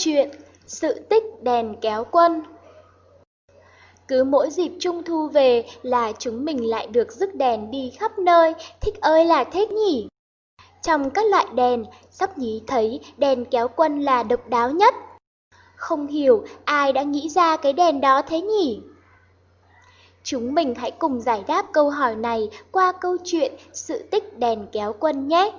chuyện Sự tích đèn kéo quân Cứ mỗi dịp trung thu về là chúng mình lại được rước đèn đi khắp nơi, thích ơi là thích nhỉ. Trong các loại đèn, sắp nhí thấy đèn kéo quân là độc đáo nhất. Không hiểu ai đã nghĩ ra cái đèn đó thế nhỉ? Chúng mình hãy cùng giải đáp câu hỏi này qua câu chuyện sự tích đèn kéo quân nhé.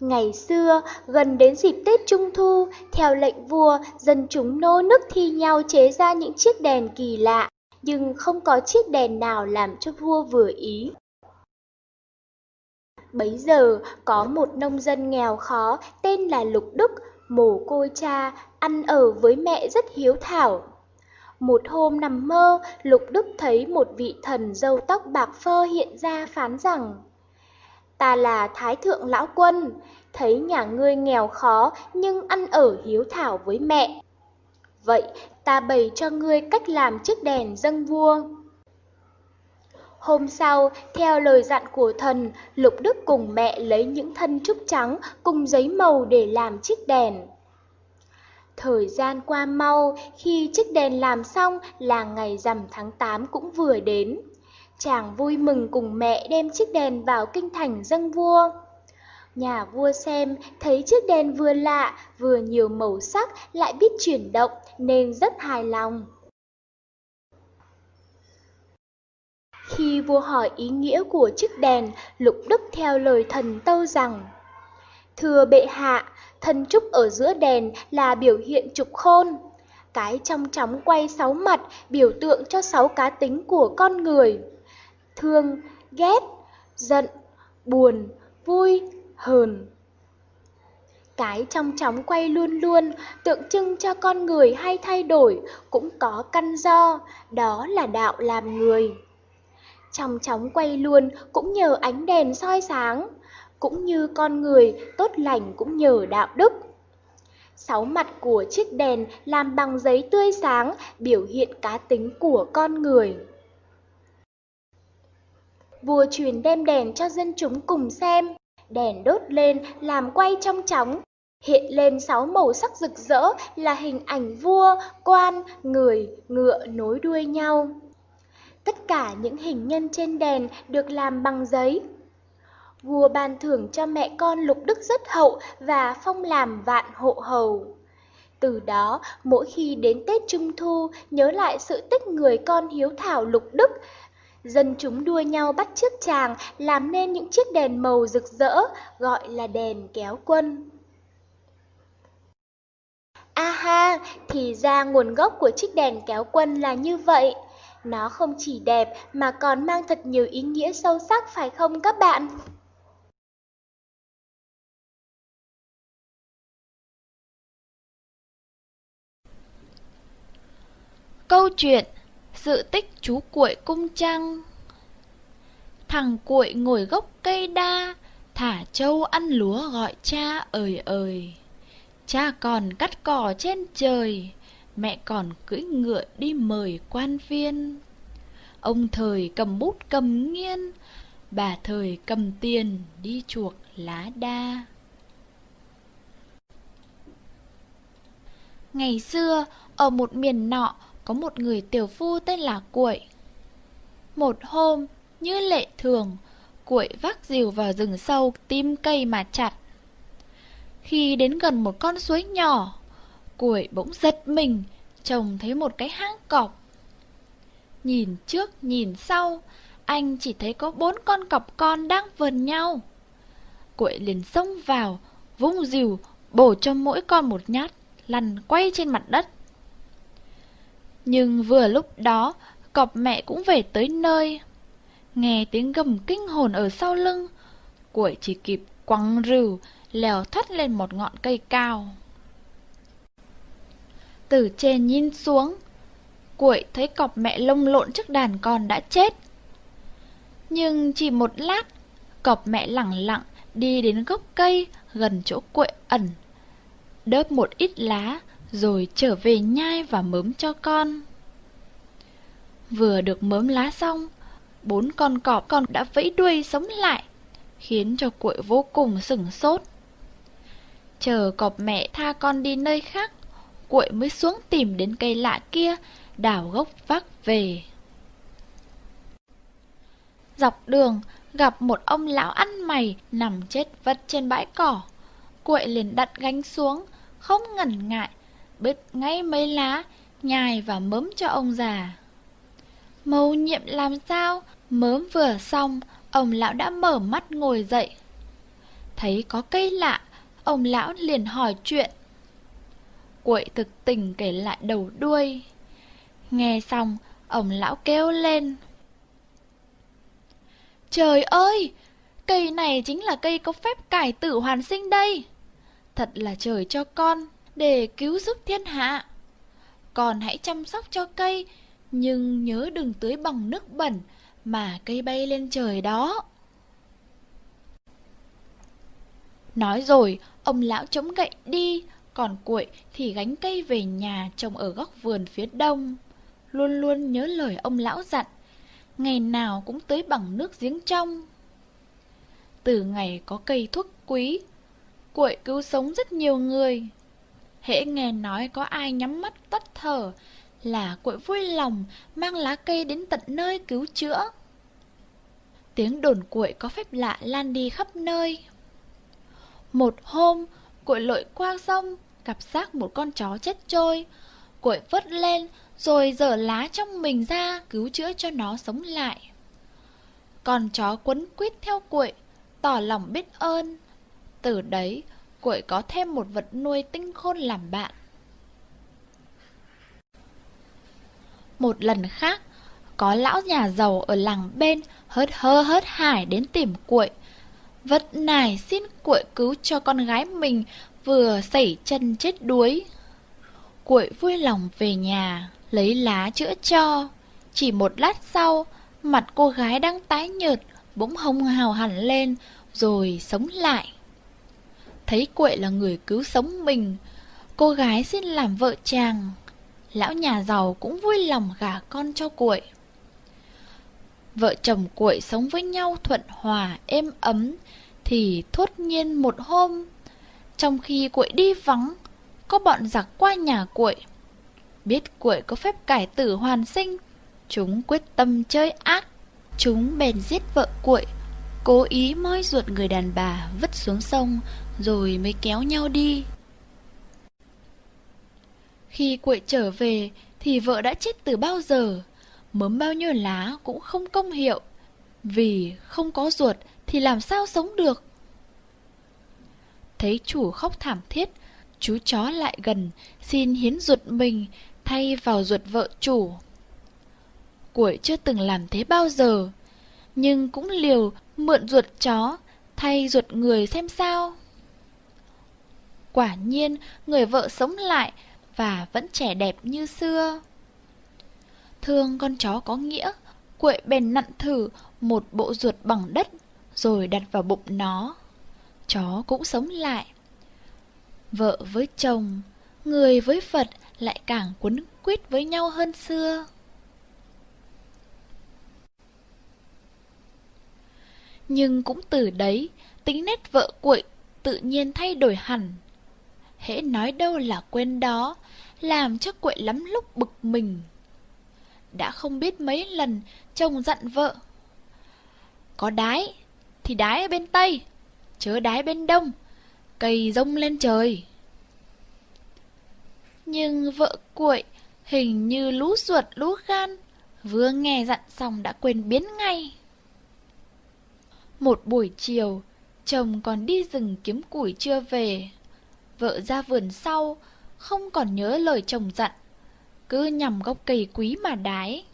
Ngày xưa, gần đến dịp Tết Trung Thu, theo lệnh vua, dân chúng nô nức thi nhau chế ra những chiếc đèn kỳ lạ, nhưng không có chiếc đèn nào làm cho vua vừa ý. Bấy giờ, có một nông dân nghèo khó tên là Lục Đức, mồ côi cha, ăn ở với mẹ rất hiếu thảo. Một hôm nằm mơ, Lục Đức thấy một vị thần râu tóc bạc phơ hiện ra phán rằng Ta là Thái Thượng Lão Quân, thấy nhà ngươi nghèo khó nhưng ăn ở hiếu thảo với mẹ. Vậy ta bày cho ngươi cách làm chiếc đèn dâng vua. Hôm sau, theo lời dặn của thần, Lục Đức cùng mẹ lấy những thân trúc trắng cùng giấy màu để làm chiếc đèn. Thời gian qua mau, khi chiếc đèn làm xong là ngày rằm tháng 8 cũng vừa đến. Chàng vui mừng cùng mẹ đem chiếc đèn vào kinh thành dâng vua. Nhà vua xem thấy chiếc đèn vừa lạ, vừa nhiều màu sắc, lại biết chuyển động nên rất hài lòng. Khi vua hỏi ý nghĩa của chiếc đèn, Lục Đức theo lời thần tâu rằng Thưa bệ hạ, thân trúc ở giữa đèn là biểu hiện trục khôn. Cái trong chóng quay sáu mặt biểu tượng cho sáu cá tính của con người. Thương, ghét, giận, buồn, vui, hờn. Cái trong chóng quay luôn luôn tượng trưng cho con người hay thay đổi cũng có căn do, đó là đạo làm người. Trong chóng quay luôn cũng nhờ ánh đèn soi sáng, cũng như con người tốt lành cũng nhờ đạo đức. Sáu mặt của chiếc đèn làm bằng giấy tươi sáng biểu hiện cá tính của con người. Vua truyền đem đèn cho dân chúng cùng xem, đèn đốt lên làm quay trong chóng. Hiện lên sáu màu sắc rực rỡ là hình ảnh vua, quan, người, ngựa nối đuôi nhau. Tất cả những hình nhân trên đèn được làm bằng giấy. Vua ban thưởng cho mẹ con lục đức rất hậu và phong làm vạn hộ hầu. Từ đó, mỗi khi đến Tết Trung Thu, nhớ lại sự tích người con hiếu thảo lục đức, Dân chúng đua nhau bắt chước chàng làm nên những chiếc đèn màu rực rỡ, gọi là đèn kéo quân. A ha, thì ra nguồn gốc của chiếc đèn kéo quân là như vậy. Nó không chỉ đẹp mà còn mang thật nhiều ý nghĩa sâu sắc phải không các bạn? Câu chuyện sự tích chú cuội cung trăng. Thằng cuội ngồi gốc cây đa Thả trâu ăn lúa gọi cha ơi ơi Cha còn cắt cỏ trên trời Mẹ còn cưỡi ngựa đi mời quan viên. Ông thời cầm bút cầm nghiên Bà thời cầm tiền đi chuộc lá đa. Ngày xưa, ở một miền nọ có một người tiểu phu tên là Cuội. Một hôm, như lệ thường, Cuội vác rìu vào rừng sâu tìm cây mà chặt. Khi đến gần một con suối nhỏ, Cuội bỗng giật mình, trông thấy một cái hang cọp. Nhìn trước nhìn sau, anh chỉ thấy có bốn con cọp con đang vờn nhau. Cuội liền xông vào, vung rìu, bổ cho mỗi con một nhát, lăn quay trên mặt đất. Nhưng vừa lúc đó, cọp mẹ cũng về tới nơi. Nghe tiếng gầm kinh hồn ở sau lưng, Quẩy chỉ kịp quăng rìu, lèo thoát lên một ngọn cây cao. Từ trên nhìn xuống, Quẩy thấy cọp mẹ lông lộn trước đàn con đã chết. Nhưng chỉ một lát, cọp mẹ lẳng lặng đi đến gốc cây gần chỗ quậy ẩn. Đớp một ít lá, rồi trở về nhai và mớm cho con. Vừa được mớm lá xong, bốn con cọp con đã vẫy đuôi sống lại, khiến cho cuội vô cùng sửng sốt. Chờ cọp mẹ tha con đi nơi khác, cuội mới xuống tìm đến cây lạ kia, đào gốc vác về. Dọc đường, gặp một ông lão ăn mày nằm chết vật trên bãi cỏ. Cuội liền đặt gánh xuống, không ngần ngại, bứt ngay mấy lá, nhài và mớm cho ông già. Mâu nhiệm làm sao? Mớm vừa xong, ông lão đã mở mắt ngồi dậy. Thấy có cây lạ, ông lão liền hỏi chuyện. Quậy thực tình kể lại đầu đuôi. Nghe xong, ông lão kêu lên. Trời ơi, cây này chính là cây có phép cải tử hoàn sinh đây. Thật là trời cho con, để cứu giúp thiên hạ. còn hãy chăm sóc cho cây, nhưng nhớ đừng tưới bằng nước bẩn mà cây bay lên trời đó. Nói rồi, ông lão chống gậy đi, còn cuội thì gánh cây về nhà trồng ở góc vườn phía đông. Luôn luôn nhớ lời ông lão dặn, ngày nào cũng tưới bằng nước giếng trong. Từ ngày có cây thuốc quý, cuội cứu sống rất nhiều người. Hễ nghe nói có ai nhắm mắt tắt thở là cuội vui lòng mang lá cây đến tận nơi cứu chữa. Tiếng đồn cuội có phép lạ lan đi khắp nơi. Một hôm, cuội lội qua sông, gặp xác một con chó chết trôi. Cuội vớt lên, rồi dở lá trong mình ra cứu chữa cho nó sống lại. Con chó quấn quýt theo cuội, tỏ lòng biết ơn. Từ đấy, cuội có thêm một vật nuôi tinh khôn làm bạn. Một lần khác, có lão nhà giàu ở làng bên hớt hơ hớt hải đến tìm cuội. Vật nài xin cuội cứu cho con gái mình vừa xảy chân chết đuối. Cuội vui lòng về nhà, lấy lá chữa cho. Chỉ một lát sau, mặt cô gái đang tái nhợt, bỗng hồng hào hẳn lên, rồi sống lại. Thấy cuội là người cứu sống mình, cô gái xin làm vợ chàng. Lão nhà giàu cũng vui lòng gả con cho cuội. Vợ chồng cuội sống với nhau thuận hòa, êm ấm, thì thốt nhiên một hôm, trong khi cuội đi vắng, có bọn giặc qua nhà cuội. Biết cuội có phép cải tử hoàn sinh, chúng quyết tâm chơi ác. Chúng bèn giết vợ cuội, cố ý moi ruột người đàn bà vứt xuống sông, rồi mới kéo nhau đi. Khi quệ trở về, thì vợ đã chết từ bao giờ, mớm bao nhiêu lá cũng không công hiệu, vì không có ruột thì làm sao sống được. Thấy chủ khóc thảm thiết, chú chó lại gần, xin hiến ruột mình thay vào ruột vợ chủ. Cuội chưa từng làm thế bao giờ, nhưng cũng liều mượn ruột chó thay ruột người xem sao. Quả nhiên, người vợ sống lại và vẫn trẻ đẹp như xưa. Thương con chó có nghĩa, quậy bèn nặn thử một bộ ruột bằng đất rồi đặt vào bụng nó. Chó cũng sống lại. Vợ với chồng, người với Phật lại càng quấn quýt với nhau hơn xưa. Nhưng cũng từ đấy, tính nét vợ cuội tự nhiên thay đổi hẳn. Hễ nói đâu là quên đó, làm cho quậy lắm lúc bực mình. Đã không biết mấy lần chồng dặn vợ. Có đái, thì đái ở bên Tây, chớ đái bên Đông, cây rông lên trời. Nhưng vợ cuội hình như lú ruột lú gan, vừa nghe dặn xong đã quên biến ngay. Một buổi chiều, chồng còn đi rừng kiếm củi chưa về. Vợ ra vườn sau, không còn nhớ lời chồng dặn, cứ nhằm gốc cây quý mà đái.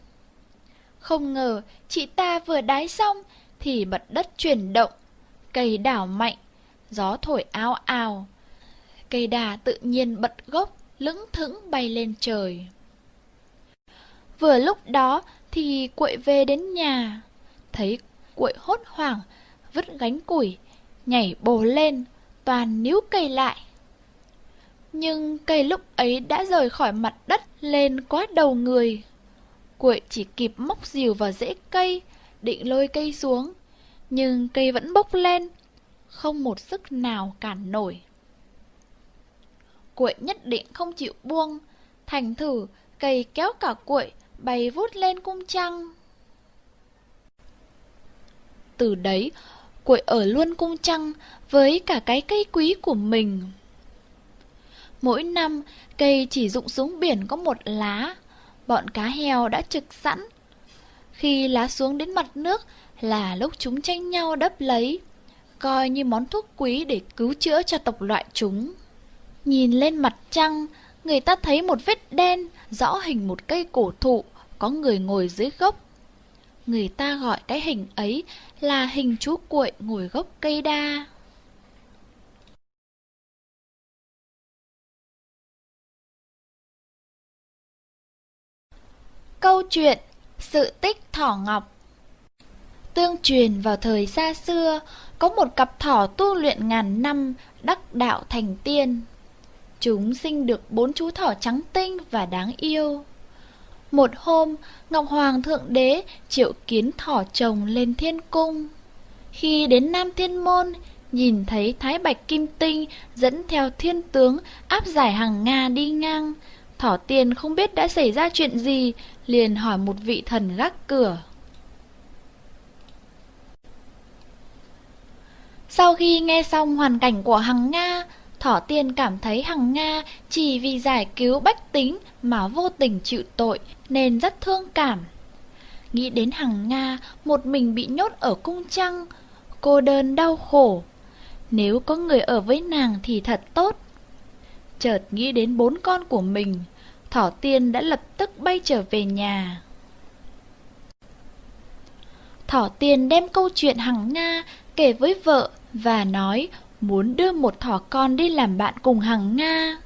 Không ngờ, chị ta vừa đái xong thì mặt đất chuyển động, cây đảo mạnh, gió thổi áo ào. Cây đà tự nhiên bật gốc, lững thững bay lên trời. Vừa lúc đó thì quậy về đến nhà, thấy quậy hốt hoảng, vứt gánh củi, nhảy bồ lên, toàn níu cây lại. Nhưng cây lúc ấy đã rời khỏi mặt đất lên quá đầu người. cuội chỉ kịp móc dìu vào rễ cây, định lôi cây xuống, nhưng cây vẫn bốc lên, không một sức nào cản nổi. Cuội nhất định không chịu buông, thành thử cây kéo cả cuội bay vút lên cung trăng. Từ đấy, cuội ở luôn cung trăng với cả cái cây quý của mình. Mỗi năm, cây chỉ rụng xuống biển có một lá, bọn cá heo đã trực sẵn. Khi lá xuống đến mặt nước là lúc chúng tranh nhau đắp lấy, coi như món thuốc quý để cứu chữa cho tộc loại chúng. Nhìn lên mặt trăng, người ta thấy một vết đen rõ hình một cây cổ thụ, có người ngồi dưới gốc. Người ta gọi cái hình ấy là hình chú cuội ngồi gốc cây đa. Câu chuyện Sự tích Thỏ Ngọc Tương truyền vào thời xa xưa, có một cặp thỏ tu luyện ngàn năm, đắc đạo thành tiên. Chúng sinh được bốn chú thỏ trắng tinh và đáng yêu. Một hôm, Ngọc Hoàng Thượng Đế triệu kiến thỏ chồng lên thiên cung. Khi đến Nam Thiên Môn, nhìn thấy Thái Bạch Kim Tinh dẫn theo thiên tướng áp giải hàng Nga đi ngang. Thỏ tiên không biết đã xảy ra chuyện gì, liền hỏi một vị thần gác cửa. Sau khi nghe xong hoàn cảnh của Hằng Nga, Thỏ Tiên cảm thấy Hằng Nga chỉ vì giải cứu bách tính mà vô tình chịu tội nên rất thương cảm. Nghĩ đến Hằng Nga một mình bị nhốt ở cung trăng, cô đơn đau khổ. Nếu có người ở với nàng thì thật tốt. Chợt nghĩ đến bốn con của mình, Thỏ Tiên đã lập tức bay trở về nhà. Thỏ Tiên đem câu chuyện Hằng Nga kể với vợ và nói muốn đưa một thỏ con đi làm bạn cùng Hằng Nga.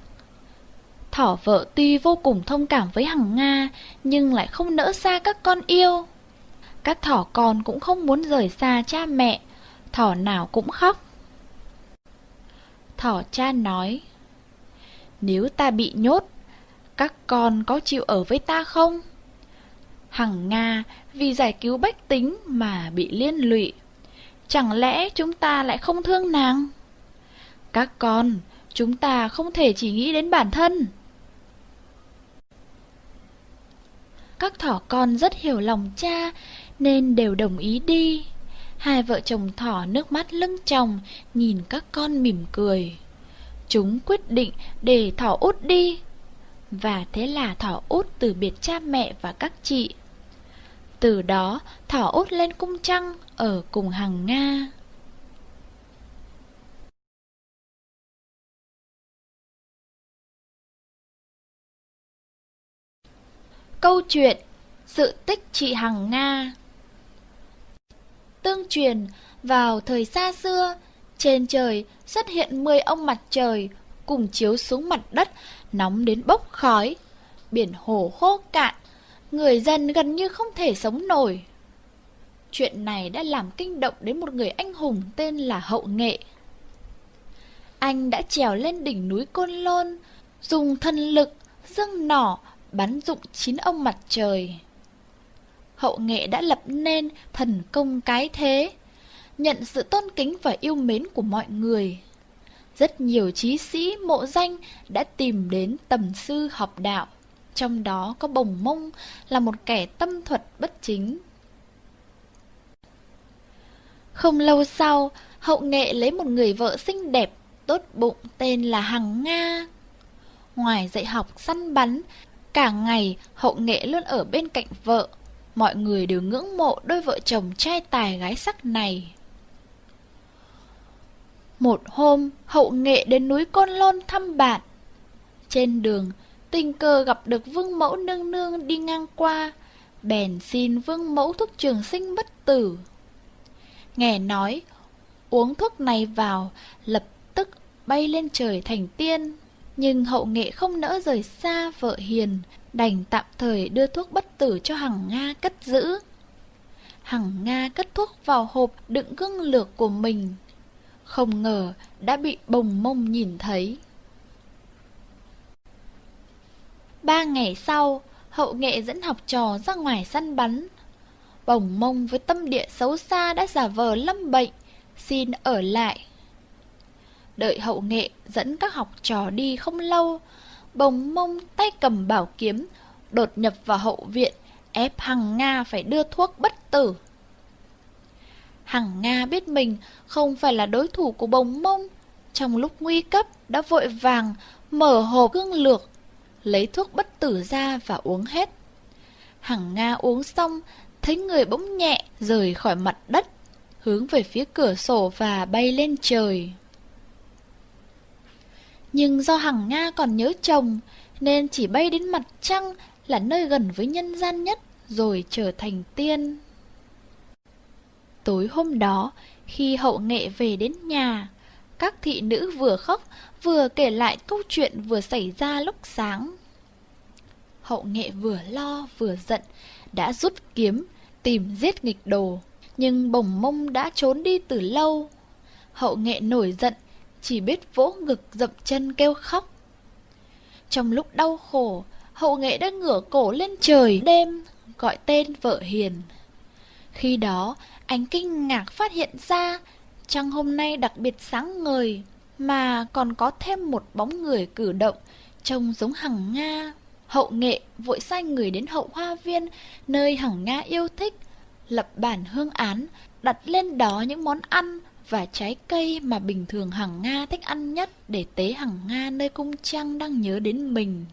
Thỏ vợ tuy vô cùng thông cảm với Hằng Nga, nhưng lại không nỡ xa các con yêu. Các thỏ con cũng không muốn rời xa cha mẹ, thỏ nào cũng khóc. Thỏ cha nói, nếu ta bị nhốt, các con có chịu ở với ta không? Hằng Nga vì giải cứu bách tính mà bị liên lụy. Chẳng lẽ chúng ta lại không thương nàng? Các con, chúng ta không thể chỉ nghĩ đến bản thân. Các thỏ con rất hiểu lòng cha nên đều đồng ý đi. Hai vợ chồng thỏ nước mắt lưng chồng nhìn các con mỉm cười. Chúng quyết định để thỏ út đi. Và thế là thỏ út từ biệt cha mẹ và các chị. Từ đó thỏ út lên cung trăng ở cùng hàng Nga. Câu chuyện Sự tích chị Hằng Nga Tương truyền, vào thời xa xưa, trên trời xuất hiện 10 ông mặt trời cùng chiếu xuống mặt đất, nóng đến bốc khói. Biển hồ khô cạn, người dân gần như không thể sống nổi. Chuyện này đã làm kinh động đến một người anh hùng tên là Hậu Nghệ. Anh đã trèo lên đỉnh núi Côn Lôn, dùng thân lực, dâng nỏ, bắn dụng chín ông mặt trời. Hậu nghệ đã lập nên thần công cái thế, nhận sự tôn kính và yêu mến của mọi người. Rất nhiều trí sĩ mộ danh đã tìm đến tầm sư học đạo, trong đó có Bồng Mông là một kẻ tâm thuật bất chính. Không lâu sau, hậu nghệ lấy một người vợ xinh đẹp, tốt bụng tên là Hằng Nga. Ngoài dạy học săn bắn, Cả ngày, hậu nghệ luôn ở bên cạnh vợ. Mọi người đều ngưỡng mộ đôi vợ chồng trai tài gái sắc này. Một hôm, hậu nghệ đến núi Côn Lôn thăm bạn. Trên đường, tình cờ gặp được vương mẫu nương nương đi ngang qua, bèn xin vương mẫu thuốc trường sinh bất tử. Nghe nói, uống thuốc này vào, lập tức bay lên trời thành tiên. Nhưng hậu nghệ không nỡ rời xa vợ hiền, đành tạm thời đưa thuốc bất tử cho Hằng Nga cất giữ. Hằng Nga cất thuốc vào hộp đựng gương lược của mình. Không ngờ đã bị bồng mông nhìn thấy. Ba ngày sau, hậu nghệ dẫn học trò ra ngoài săn bắn. Bồng mông với tâm địa xấu xa đã giả vờ lâm bệnh, xin ở lại. Đợi hậu nghệ dẫn các học trò đi không lâu, bồng mông tay cầm bảo kiếm, đột nhập vào hậu viện, ép Hằng Nga phải đưa thuốc bất tử. Hằng Nga biết mình không phải là đối thủ của bồng mông, trong lúc nguy cấp đã vội vàng mở hộp gương lược, lấy thuốc bất tử ra và uống hết. Hằng Nga uống xong, thấy người bỗng nhẹ rời khỏi mặt đất, hướng về phía cửa sổ và bay lên trời. Nhưng do Hằng Nga còn nhớ chồng, nên chỉ bay đến mặt trăng là nơi gần với nhân gian nhất, rồi trở thành tiên. Tối hôm đó, khi hậu nghệ về đến nhà, các thị nữ vừa khóc vừa kể lại câu chuyện vừa xảy ra lúc sáng. Hậu nghệ vừa lo vừa giận, đã rút kiếm, tìm giết nghịch đồ, nhưng bồng mông đã trốn đi từ lâu. Hậu nghệ nổi giận, chỉ biết vỗ ngực dậm chân kêu khóc. Trong lúc đau khổ, hậu nghệ đã ngửa cổ lên trời đêm, gọi tên vợ hiền. Khi đó, anh kinh ngạc phát hiện ra, trăng hôm nay đặc biệt sáng ngời, mà còn có thêm một bóng người cử động, trông giống hằng Nga. Hậu nghệ vội sai người đến hậu hoa viên, nơi hằng Nga yêu thích, lập bản hương án, đặt lên đó những món ăn và trái cây mà bình thường hằng Nga thích ăn nhất để tế hằng Nga nơi cung trăng đang nhớ đến mình.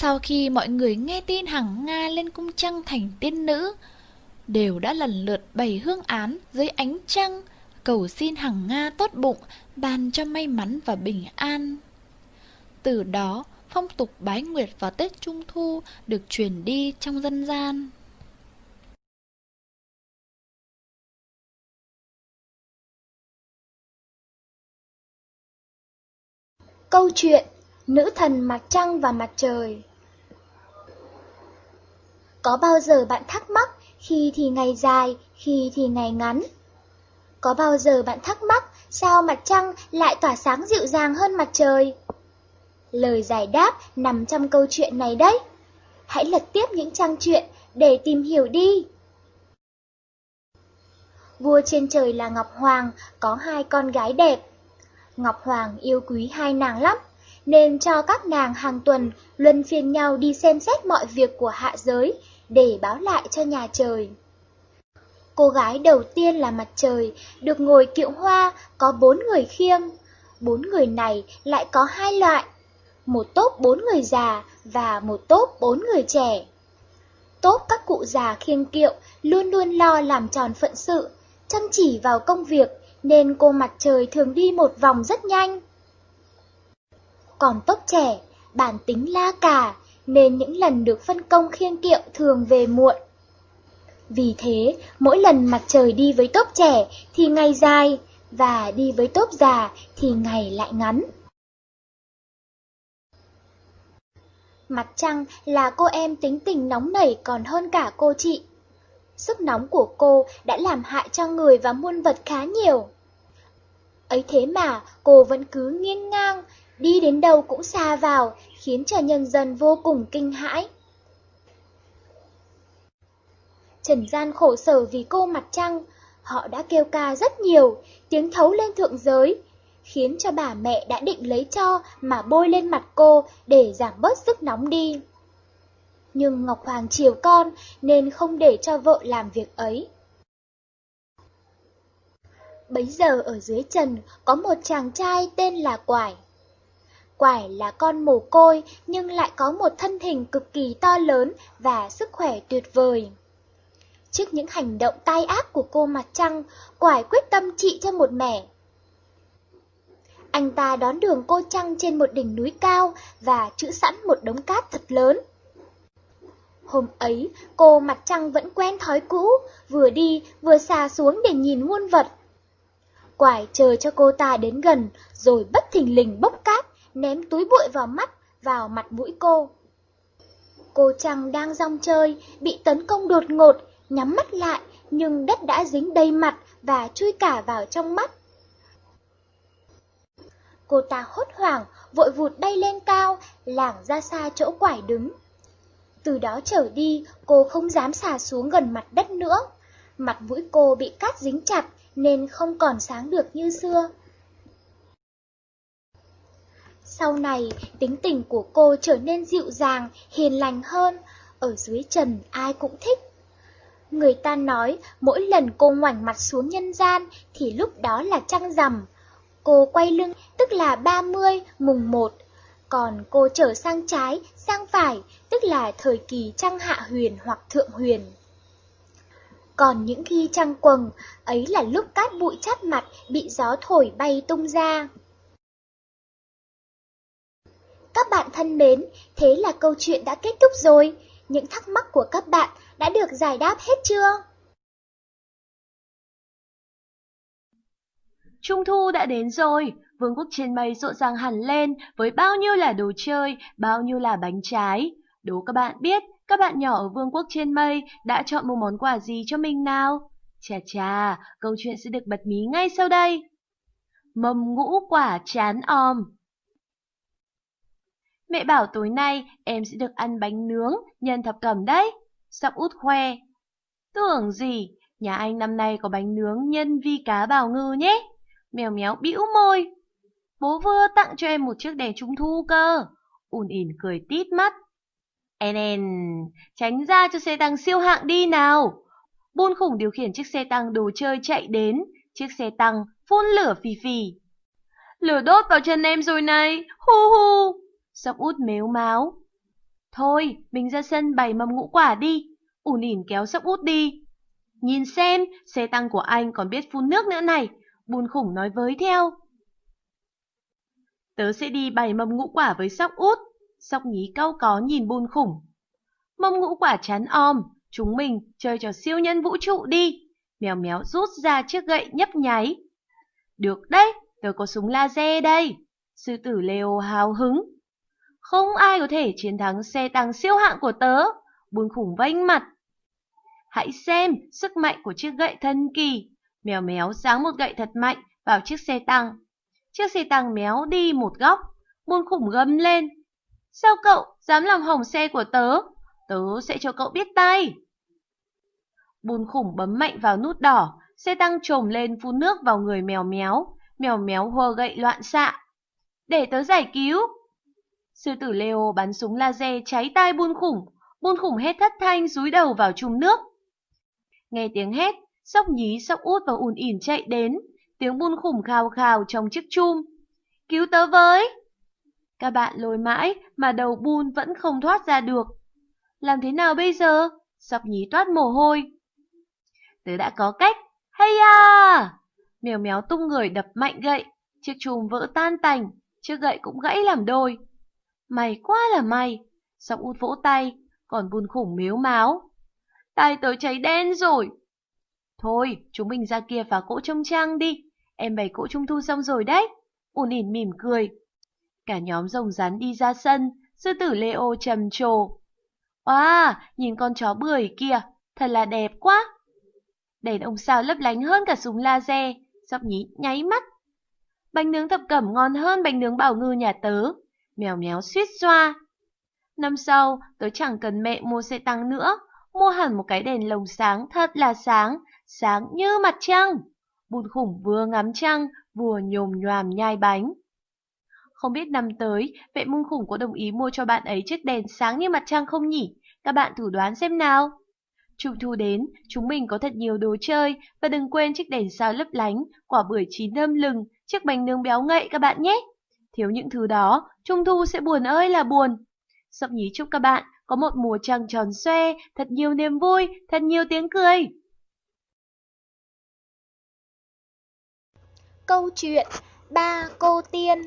Sau khi mọi người nghe tin hằng Nga lên cung trăng thành tiên nữ, đều đã lần lượt bày hương án dưới ánh trăng, cầu xin hằng Nga tốt bụng, ban cho may mắn và bình an. Từ đó, phong tục bái nguyệt vào Tết Trung Thu được truyền đi trong dân gian. Câu chuyện Nữ thần mặt trăng và mặt trời có bao giờ bạn thắc mắc khi thì ngày dài, khi thì ngày ngắn? Có bao giờ bạn thắc mắc sao mặt trăng lại tỏa sáng dịu dàng hơn mặt trời? Lời giải đáp nằm trong câu chuyện này đấy. Hãy lật tiếp những trang truyện để tìm hiểu đi. Vua trên trời là Ngọc Hoàng, có hai con gái đẹp. Ngọc Hoàng yêu quý hai nàng lắm, nên cho các nàng hàng tuần luân phiên nhau đi xem xét mọi việc của hạ giới để báo lại cho nhà trời. Cô gái đầu tiên là mặt trời, được ngồi kiệu hoa, có bốn người khiêng. Bốn người này lại có hai loại, một tốp bốn người già và một tốp bốn người trẻ. Tốp các cụ già khiêng kiệu luôn luôn lo làm tròn phận sự, chăm chỉ vào công việc, nên cô mặt trời thường đi một vòng rất nhanh. Còn tốp trẻ, bản tính la cà, nên những lần được phân công khiêng kiệu thường về muộn. Vì thế, mỗi lần mặt trời đi với tốp trẻ thì ngày dài, và đi với tốp già thì ngày lại ngắn. Mặt trăng là cô em tính tình nóng nảy còn hơn cả cô chị. Sức nóng của cô đã làm hại cho người và muôn vật khá nhiều. Ấy thế mà cô vẫn cứ nghiêng ngang, đi đến đâu cũng xa vào, khiến cho nhân dân vô cùng kinh hãi. Trần gian khổ sở vì cô mặt trăng, họ đã kêu ca rất nhiều, tiếng thấu lên thượng giới, khiến cho bà mẹ đã định lấy cho mà bôi lên mặt cô để giảm bớt sức nóng đi. Nhưng Ngọc Hoàng chiều con nên không để cho vợ làm việc ấy. Bấy giờ ở dưới trần có một chàng trai tên là Quải. Quải là con mồ côi nhưng lại có một thân hình cực kỳ to lớn và sức khỏe tuyệt vời. Trước những hành động tai ác của cô mặt trăng, Quải quyết tâm trị cho một mẻ. Anh ta đón đường cô trăng trên một đỉnh núi cao và trữ sẵn một đống cát thật lớn. Hôm ấy, cô mặt trăng vẫn quen thói cũ, vừa đi vừa xà xuống để nhìn muôn vật. Quải chờ cho cô ta đến gần, rồi bất thình lình bốc cát, ném túi bụi vào mắt, vào mặt mũi cô. Cô chàng đang rong chơi, bị tấn công đột ngột, nhắm mắt lại, nhưng đất đã dính đầy mặt và chui cả vào trong mắt. Cô ta hốt hoảng, vội vụt bay lên cao, lảng ra xa chỗ quải đứng. Từ đó trở đi, cô không dám xả xuống gần mặt đất nữa. Mặt mũi cô bị cát dính chặt nên không còn sáng được như xưa. Sau này, tính tình của cô trở nên dịu dàng, hiền lành hơn, ở dưới trần ai cũng thích. Người ta nói mỗi lần cô ngoảnh mặt xuống nhân gian thì lúc đó là trăng rằm. Cô quay lưng tức là 30 mùng 1, còn cô trở sang trái, sang phải tức là thời kỳ trăng hạ huyền hoặc thượng huyền. Còn những khi trăng quầng, ấy là lúc cát bụi chát mặt bị gió thổi bay tung ra. Các bạn thân mến, thế là câu chuyện đã kết thúc rồi. Những thắc mắc của các bạn đã được giải đáp hết chưa? Trung thu đã đến rồi, vương quốc trên mây rộn ràng hẳn lên với bao nhiêu là đồ chơi, bao nhiêu là bánh trái. Đố các bạn biết, các bạn nhỏ ở vương quốc trên mây đã chọn một món quà gì cho mình nào? Chà chà, câu chuyện sẽ được bật mí ngay sau đây. Mầm ngũ quả chán om Mẹ bảo tối nay em sẽ được ăn bánh nướng nhân thập cẩm đấy. Sóc út khoe. Tưởng gì, nhà anh năm nay có bánh nướng nhân vi cá bào ngư nhé. Mèo méo bĩu môi. Bố vừa tặng cho em một chiếc đèn trung thu cơ. Ún ỉn cười tít mắt. En en, tránh ra cho xe tăng siêu hạng đi nào. Buôn khủng điều khiển chiếc xe tăng đồ chơi chạy đến. Chiếc xe tăng phun lửa phì phì. Lửa đốt vào chân em rồi này, hu hu. Sóc út mếu máo. Thôi, mình ra sân bày mâm ngũ quả đi. Ủn ỉn kéo sóc út đi. Nhìn xem, xe tăng của anh còn biết phun nước nữa này. Bùn khủng nói với theo. Tớ sẽ đi bày mâm ngũ quả với sóc út. Sóc nhí cau có nhìn bùn khủng. Mâm ngũ quả chán om, chúng mình chơi trò siêu nhân vũ trụ đi. Mèo méo rút ra chiếc gậy nhấp nháy. Được đấy, tớ có súng laser đây. Sư tử Leo hào hứng. Không ai có thể chiến thắng xe tăng siêu hạng của tớ. Buồn khủng vênh mặt. Hãy xem sức mạnh của chiếc gậy thần kỳ. Mèo méo giáng một gậy thật mạnh vào chiếc xe tăng. Chiếc xe tăng méo đi một góc. Buồn khủng gầm lên. Sao cậu dám làm hỏng xe của tớ? Tớ sẽ cho cậu biết tay. Bùn khủng bấm mạnh vào nút đỏ, xe tăng trồm lên phun nước vào người mèo méo. Mèo méo hô gậy loạn xạ. Để tớ giải cứu. Sư tử Leo bắn súng laser cháy tai buôn khủng, buôn khủng hét thất thanh rúi đầu vào chùm nước. Nghe tiếng hét, sóc nhí, sóc út và ùn ỉn chạy đến, tiếng buôn khủng khào khào trong chiếc chum. Cứu tớ với! Các bạn lôi mãi mà đầu buôn vẫn không thoát ra được. Làm thế nào bây giờ? Sóc nhí toát mồ hôi. Tớ đã có cách. Hay à! Mèo méo tung người đập mạnh gậy, chiếc chùm vỡ tan tành, chiếc gậy cũng gãy làm đôi. May quá là may. Sóc út vỗ tay, còn buồn khủng miếu máu. Tay tớ cháy đen rồi. Thôi, chúng mình ra kia phá cỗ trông trang đi. Em bày cỗ trung thu xong rồi đấy. Ún ỉn mỉm cười. Cả nhóm rồng rắn đi ra sân, sư tử Leo trầm trồ. Wow, nhìn con chó bưởi kia, thật là đẹp quá. Đèn ông sao lấp lánh hơn cả súng laser, sóc nhí nháy mắt. Bánh nướng thập cẩm ngon hơn bánh nướng bảo ngư nhà tớ mèo méo suýt xoa. Năm sau, tớ chẳng cần mẹ mua xe tăng nữa, mua hẳn một cái đèn lồng sáng thật là sáng, sáng như mặt trăng. Bụt khủng vừa ngắm trăng, vừa nhồm nhòm nhai bánh. Không biết năm tới, vệ mông khủng có đồng ý mua cho bạn ấy chiếc đèn sáng như mặt trăng không nhỉ? Các bạn thử đoán xem nào. Trung thu đến, chúng mình có thật nhiều đồ chơi và đừng quên chiếc đèn sao lấp lánh, quả bưởi chín thơm lừng, chiếc bánh nướng béo ngậy các bạn nhé. Thiếu những thứ đó, Trung thu sẽ buồn ơi là buồn. Sóc nhí chúc các bạn có một mùa trăng tròn xoe, thật nhiều niềm vui, thật nhiều tiếng cười. Câu chuyện Ba cô tiên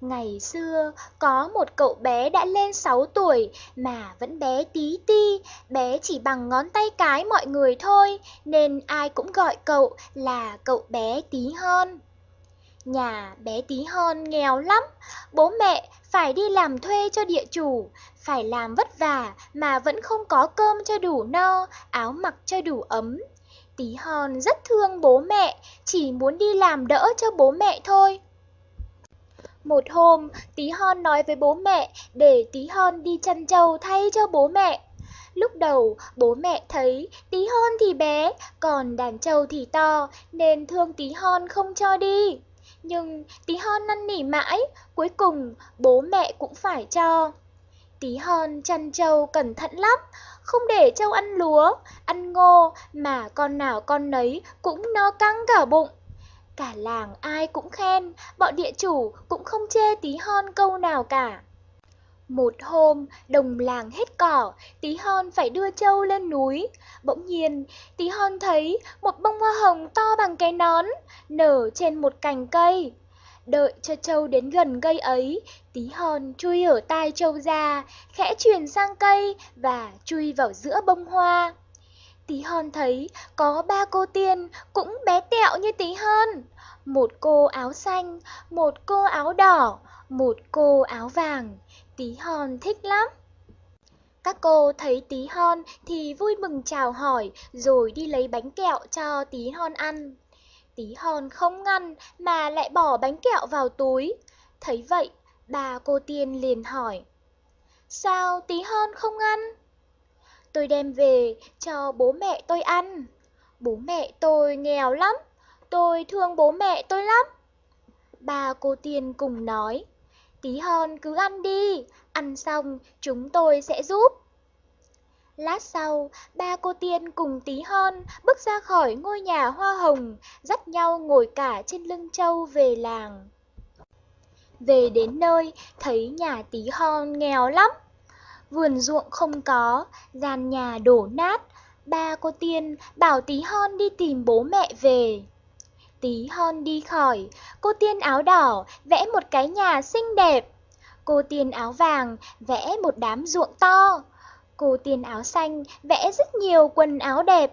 Ngày xưa, có một cậu bé đã lên 6 tuổi mà vẫn bé tí ti, bé chỉ bằng ngón tay cái mọi người thôi, nên ai cũng gọi cậu là cậu bé tí hơn. Nhà bé tí hon nghèo lắm, bố mẹ phải đi làm thuê cho địa chủ, phải làm vất vả mà vẫn không có cơm cho đủ no, áo mặc cho đủ ấm. Tí hon rất thương bố mẹ, chỉ muốn đi làm đỡ cho bố mẹ thôi. Một hôm, tí hon nói với bố mẹ để tí hon đi chăn trâu thay cho bố mẹ. Lúc đầu bố mẹ thấy tí hon thì bé, còn đàn trâu thì to nên thương tí hon không cho đi. Nhưng tí hon năn nỉ mãi, cuối cùng bố mẹ cũng phải cho. Tí hon chăn trâu cẩn thận lắm, không để trâu ăn lúa, ăn ngô mà con nào con nấy cũng no căng cả bụng. Cả làng ai cũng khen, bọn địa chủ cũng không chê tí hon câu nào cả. Một hôm, đồng làng hết cỏ, tí hon phải đưa trâu lên núi. Bỗng nhiên, tí hon thấy một bông hoa hồng to bằng cái nón, nở trên một cành cây. Đợi cho trâu đến gần cây ấy, tí hon chui ở tai trâu ra, khẽ chuyển sang cây và chui vào giữa bông hoa. Tí hon thấy có ba cô tiên cũng bé tẹo như tí hon. Một cô áo xanh, một cô áo đỏ, một cô áo vàng. Tí hon thích lắm. Các cô thấy tí hon thì vui mừng chào hỏi rồi đi lấy bánh kẹo cho tí hon ăn. Tí hon không ngăn mà lại bỏ bánh kẹo vào túi. Thấy vậy, bà cô tiên liền hỏi. Sao tí hon không ăn? Tôi đem về cho bố mẹ tôi ăn. Bố mẹ tôi nghèo lắm, tôi thương bố mẹ tôi lắm. Bà cô tiên cùng nói, tí hon cứ ăn đi, ăn xong chúng tôi sẽ giúp. Lát sau, ba cô tiên cùng tí hon bước ra khỏi ngôi nhà hoa hồng, dắt nhau ngồi cả trên lưng trâu về làng. Về đến nơi, thấy nhà tí hon nghèo lắm. Vườn ruộng không có, gian nhà đổ nát. Ba cô tiên bảo tí hon đi tìm bố mẹ về. Tí hon đi khỏi, cô tiên áo đỏ vẽ một cái nhà xinh đẹp. Cô tiên áo vàng vẽ một đám ruộng to. Cô tiên áo xanh vẽ rất nhiều quần áo đẹp.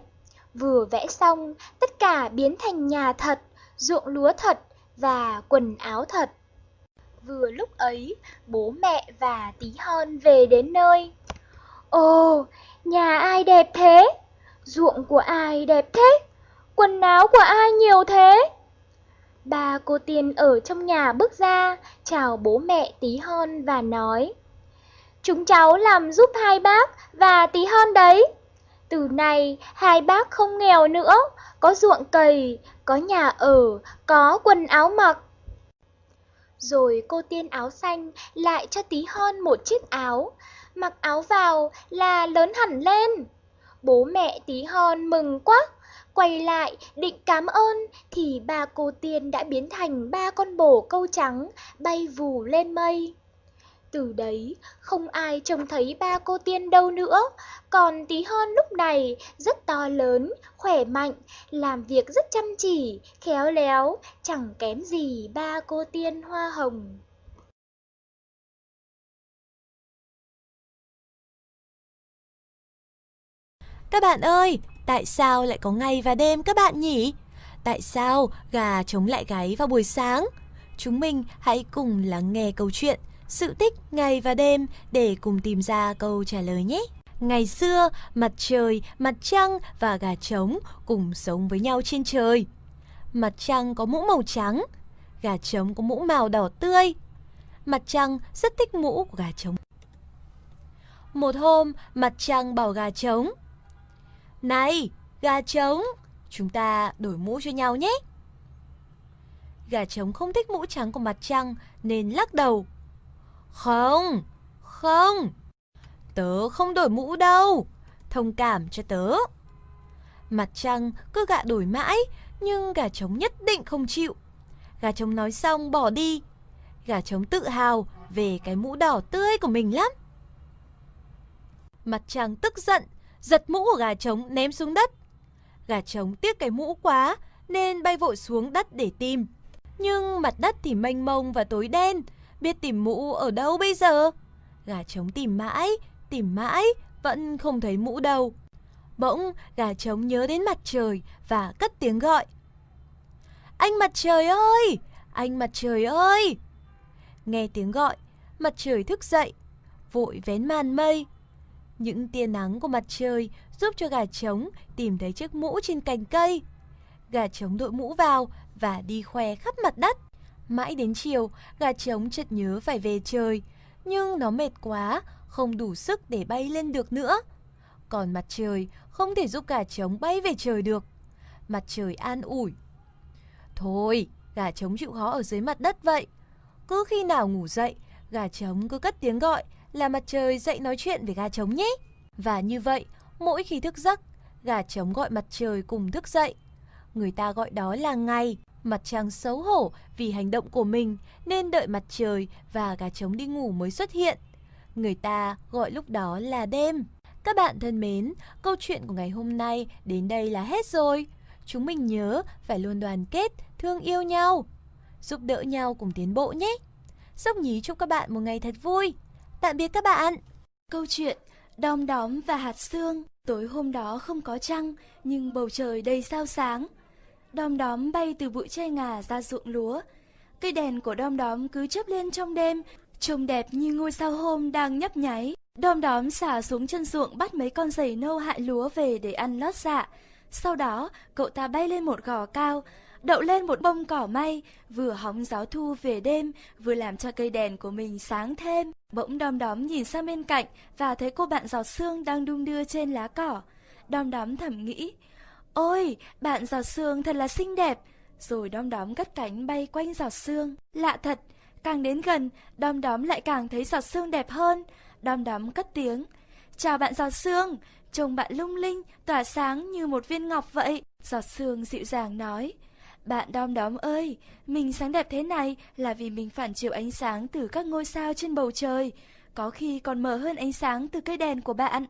Vừa vẽ xong, tất cả biến thành nhà thật, ruộng lúa thật và quần áo thật. Vừa lúc ấy, bố mẹ và tí hon về đến nơi. Ồ, nhà ai đẹp thế? Ruộng của ai đẹp thế? Quần áo của ai nhiều thế? bà cô tiên ở trong nhà bước ra, chào bố mẹ tí hon và nói Chúng cháu làm giúp hai bác và tí hon đấy. Từ nay hai bác không nghèo nữa, có ruộng cày, có nhà ở, có quần áo mặc. Rồi cô tiên áo xanh lại cho tí hon một chiếc áo, mặc áo vào là lớn hẳn lên. Bố mẹ tí hon mừng quá, quay lại định cảm ơn thì ba cô tiên đã biến thành ba con bồ câu trắng bay vù lên mây. Từ đấy, không ai trông thấy ba cô tiên đâu nữa, còn tí hon lúc này rất to lớn, khỏe mạnh, làm việc rất chăm chỉ, khéo léo, chẳng kém gì ba cô tiên hoa hồng. Các bạn ơi, tại sao lại có ngày và đêm các bạn nhỉ? Tại sao gà chống lại gáy vào buổi sáng? Chúng mình hãy cùng lắng nghe câu chuyện sự tích ngày và đêm để cùng tìm ra câu trả lời nhé. Ngày xưa, mặt trời, mặt trăng và gà trống cùng sống với nhau trên trời. Mặt trăng có mũ màu trắng, gà trống có mũ màu đỏ tươi. Mặt trăng rất thích mũ của gà trống. Một hôm, mặt trăng bảo gà trống. Này, gà trống, chúng ta đổi mũ cho nhau nhé. Gà trống không thích mũ trắng của mặt trăng nên lắc đầu. Không, không, tớ không đổi mũ đâu, thông cảm cho tớ. Mặt trăng cứ gạ đổi mãi, nhưng gà trống nhất định không chịu. Gà trống nói xong bỏ đi. Gà trống tự hào về cái mũ đỏ tươi của mình lắm. Mặt trăng tức giận, giật mũ của gà trống ném xuống đất. Gà trống tiếc cái mũ quá nên bay vội xuống đất để tìm. Nhưng mặt đất thì mênh mông và tối đen, biết tìm mũ ở đâu bây giờ? Gà trống tìm mãi, tìm mãi, vẫn không thấy mũ đâu. Bỗng, gà trống nhớ đến mặt trời và cất tiếng gọi. Anh mặt trời ơi! Anh mặt trời ơi! Nghe tiếng gọi, mặt trời thức dậy, vội vén màn mây. Những tia nắng của mặt trời giúp cho gà trống tìm thấy chiếc mũ trên cành cây. Gà trống đội mũ vào và đi khoe khắp mặt đất. Mãi đến chiều, gà trống chợt nhớ phải về trời, nhưng nó mệt quá, không đủ sức để bay lên được nữa. còn mặt trời không thể giúp gà trống bay về trời được. Mặt trời an ủi. Thôi, gà trống chịu khó ở dưới mặt đất vậy. Cứ khi nào ngủ dậy, gà trống cứ cất tiếng gọi là mặt trời dậy nói chuyện với gà trống nhé. Và như vậy, mỗi khi thức giấc, gà trống gọi mặt trời cùng thức dậy. Người ta gọi đó là ngày, mặt trăng xấu hổ vì hành động của mình nên đợi mặt trời và gà trống đi ngủ mới xuất hiện. Người ta gọi lúc đó là đêm. Các bạn thân mến, câu chuyện của ngày hôm nay đến đây là hết rồi. Chúng mình nhớ phải luôn đoàn kết, thương yêu nhau, giúp đỡ nhau cùng tiến bộ nhé. Sóc nhí chúc các bạn một ngày thật vui. Tạm biệt các bạn. Câu chuyện Đom đóm và hạt sương Tối hôm đó không có trăng, Nhưng bầu trời đầy sao sáng. Đom đóm bay từ bụi tre ngà ra ruộng lúa. Cây đèn của đom đóm cứ chớp lên trong đêm, Trông đẹp như ngôi sao hôm đang nhấp nháy. Đom đóm xả xuống chân ruộng bắt mấy con giày nâu hại lúa về để ăn lót dạ. Sau đó, cậu ta bay lên một gò cao đậu lên một bông cỏ may, vừa hóng gió thu về đêm, vừa làm cho cây đèn của mình sáng thêm. Bỗng đom đóm nhìn sang bên cạnh và thấy cô bạn giọt sương đang đung đưa trên lá cỏ. Đom đóm thầm nghĩ, ôi, bạn giọt sương thật là xinh đẹp. Rồi đom đóm cất cánh bay quanh giọt sương. Lạ thật, càng đến gần, đom đóm lại càng thấy giọt sương đẹp hơn. Đom đóm cất tiếng, chào bạn giọt sương, trông bạn lung linh, tỏa sáng như một viên ngọc vậy. Giọt sương dịu dàng nói, bạn đom đóm ơi, mình sáng đẹp thế này là vì mình phản chiếu ánh sáng từ các ngôi sao trên bầu trời, có khi còn mờ hơn ánh sáng từ cây đèn của bạn.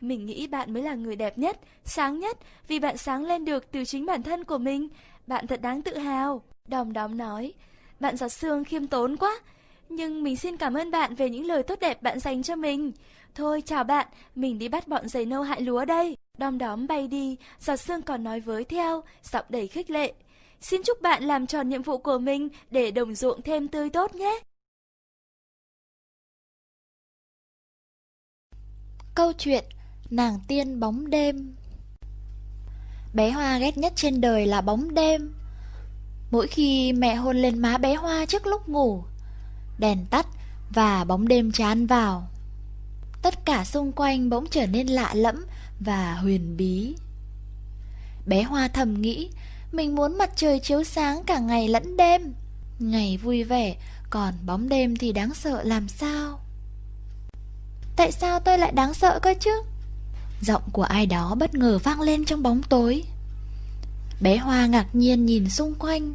Mình nghĩ bạn mới là người đẹp nhất, sáng nhất vì bạn sáng lên được từ chính bản thân của mình. Bạn thật đáng tự hào. Đom đóm nói, bạn giọt sương khiêm tốn quá. Nhưng mình xin cảm ơn bạn về những lời tốt đẹp bạn dành cho mình. Thôi chào bạn, mình đi bắt bọn giày nâu hại lúa đây. Đom đóm bay đi, giọt sương còn nói với theo, giọng đầy khích lệ. Xin chúc bạn làm tròn nhiệm vụ của mình để đồng ruộng thêm tươi tốt nhé. Câu chuyện, Nàng tiên bóng đêm. Bé Hoa ghét nhất trên đời là bóng đêm. Mỗi khi mẹ hôn lên má bé Hoa trước lúc ngủ, Đèn tắt và bóng đêm chán vào. Tất cả xung quanh bỗng trở nên lạ lẫm và huyền bí. Bé Hoa thầm nghĩ mình muốn mặt trời chiếu sáng cả ngày lẫn đêm. Ngày vui vẻ, Còn bóng đêm thì đáng sợ làm sao? Tại sao tôi lại đáng sợ cơ chứ? Giọng của ai đó bất ngờ vang lên trong bóng tối. Bé Hoa ngạc nhiên nhìn xung quanh.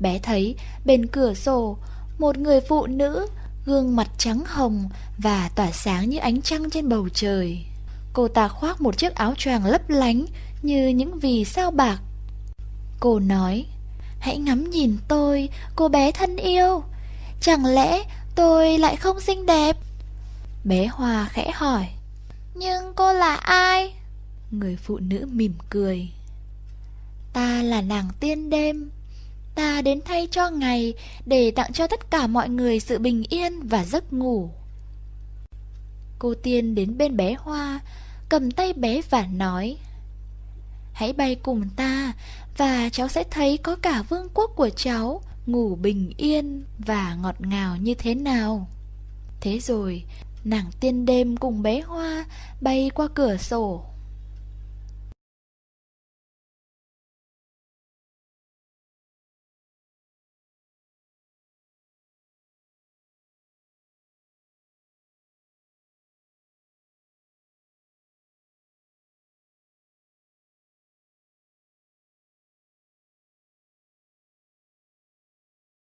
Bé thấy bên cửa sổ, Một người phụ nữ, Gương mặt trắng hồng Và tỏa sáng như ánh trăng trên bầu trời. Cô ta khoác một chiếc áo choàng lấp lánh Như những vì sao bạc. Cô nói Hãy ngắm nhìn tôi, cô bé thân yêu. Chẳng lẽ tôi lại không xinh đẹp? Bé Hoa khẽ hỏi Nhưng cô là ai? Người phụ nữ mỉm cười Ta là nàng tiên đêm. Ta đến thay cho ngày Để tặng cho tất cả mọi người sự bình yên và giấc ngủ. Cô tiên đến bên bé Hoa Cầm tay bé và nói Hãy bay cùng ta và cháu sẽ thấy có cả vương quốc của cháu ngủ bình yên và ngọt ngào như thế nào. Thế rồi, nàng tiên đêm cùng bé Hoa bay qua cửa sổ.